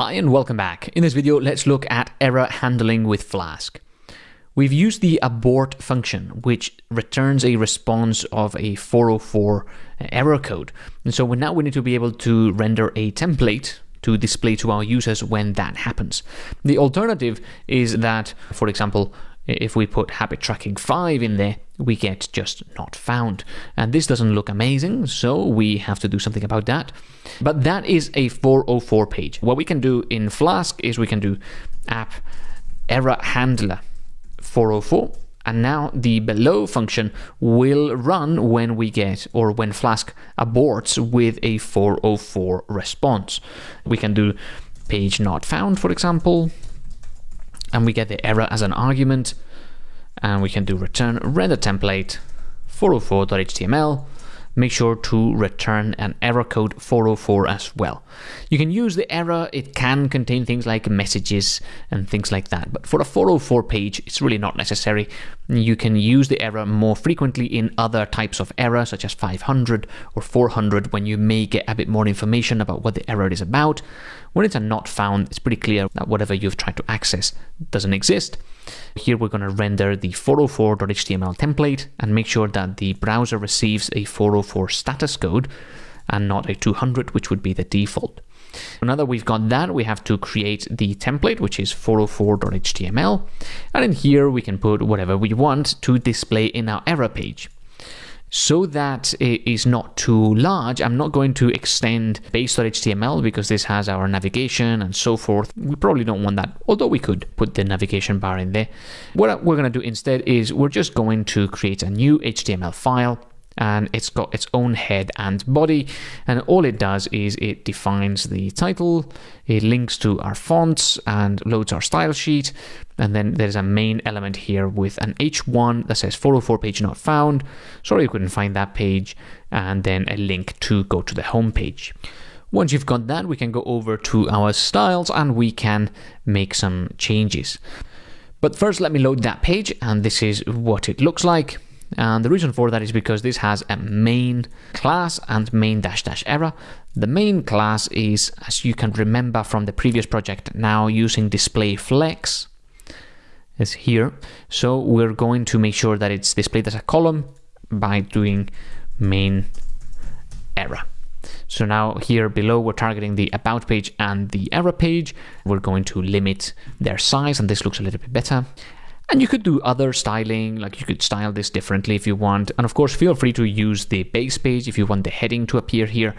Hi and welcome back. In this video, let's look at error handling with Flask. We've used the abort function, which returns a response of a 404 error code. And so now we need to be able to render a template to display to our users when that happens. The alternative is that, for example, if we put habit tracking 5 in there, we get just not found. And this doesn't look amazing, so we have to do something about that. But that is a 404 page. What we can do in Flask is we can do app error handler 404 and now the below function will run when we get or when Flask aborts with a 404 response. We can do page not found, for example, and we get the error as an argument. And we can do return render template 404.html make sure to return an error code 404 as well. You can use the error, it can contain things like messages and things like that, but for a 404 page, it's really not necessary. You can use the error more frequently in other types of error, such as 500 or 400, when you may get a bit more information about what the error is about. When it's a not found, it's pretty clear that whatever you've tried to access doesn't exist. Here we're going to render the 404.html template and make sure that the browser receives a 404 status code and not a 200, which would be the default. Now that we've got that, we have to create the template, which is 404.html. And in here, we can put whatever we want to display in our error page so that it is not too large, I'm not going to extend base.html because this has our navigation and so forth. We probably don't want that, although we could put the navigation bar in there. What we're going to do instead is we're just going to create a new HTML file and it's got its own head and body and all it does is it defines the title it links to our fonts and loads our style sheet and then there's a main element here with an h1 that says 404 page not found. Sorry you couldn't find that page. And then a link to go to the home page. Once you've got that we can go over to our styles and we can make some changes. But first let me load that page and this is what it looks like. And the reason for that is because this has a main class and main dash dash error. The main class is, as you can remember from the previous project, now using display flex is here. So we're going to make sure that it's displayed as a column by doing main error. So now here below, we're targeting the about page and the error page. We're going to limit their size and this looks a little bit better. And you could do other styling, like you could style this differently if you want. And of course, feel free to use the base page if you want the heading to appear here.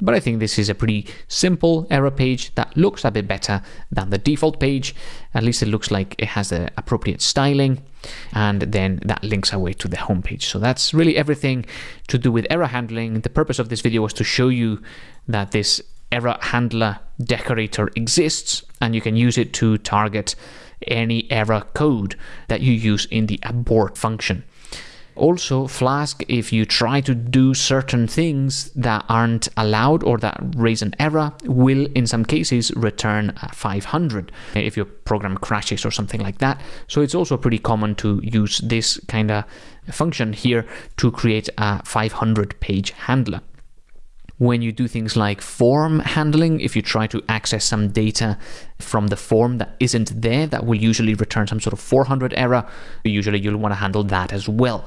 But I think this is a pretty simple error page that looks a bit better than the default page. At least it looks like it has the appropriate styling. And then that links away to the homepage. So that's really everything to do with error handling. The purpose of this video was to show you that this error handler decorator exists and you can use it to target any error code that you use in the abort function. Also, Flask, if you try to do certain things that aren't allowed or that raise an error, will in some cases return 500 if your program crashes or something like that. So it's also pretty common to use this kind of function here to create a 500 page handler when you do things like form handling, if you try to access some data from the form that isn't there, that will usually return some sort of 400 error. Usually you'll want to handle that as well.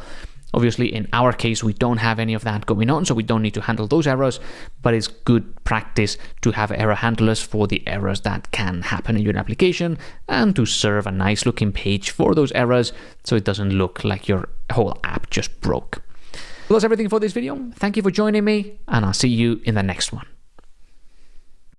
Obviously, in our case, we don't have any of that going on, so we don't need to handle those errors, but it's good practice to have error handlers for the errors that can happen in your application and to serve a nice looking page for those errors so it doesn't look like your whole app just broke. Well, that's everything for this video. Thank you for joining me, and I'll see you in the next one.